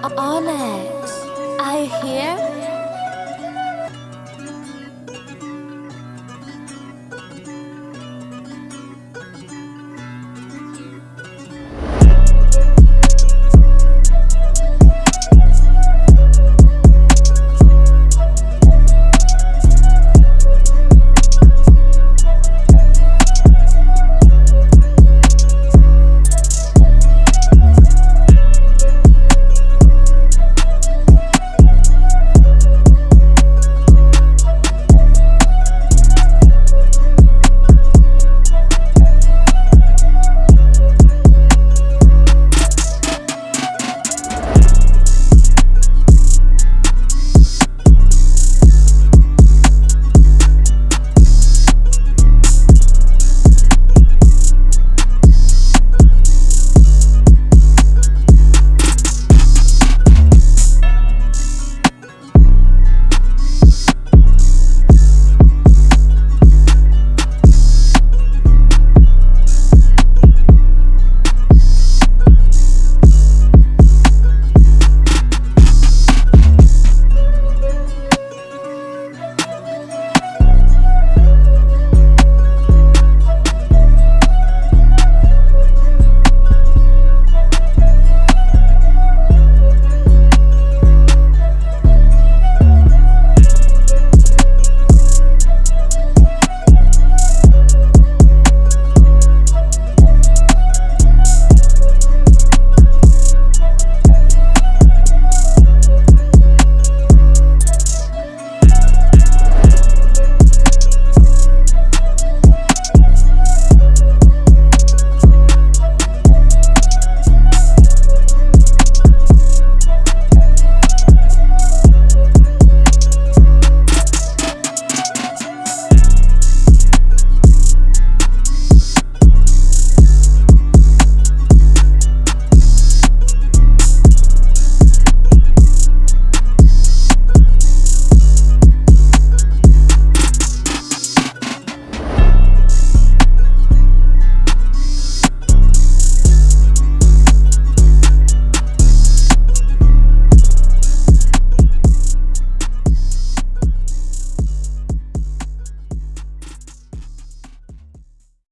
Onyx, are you here?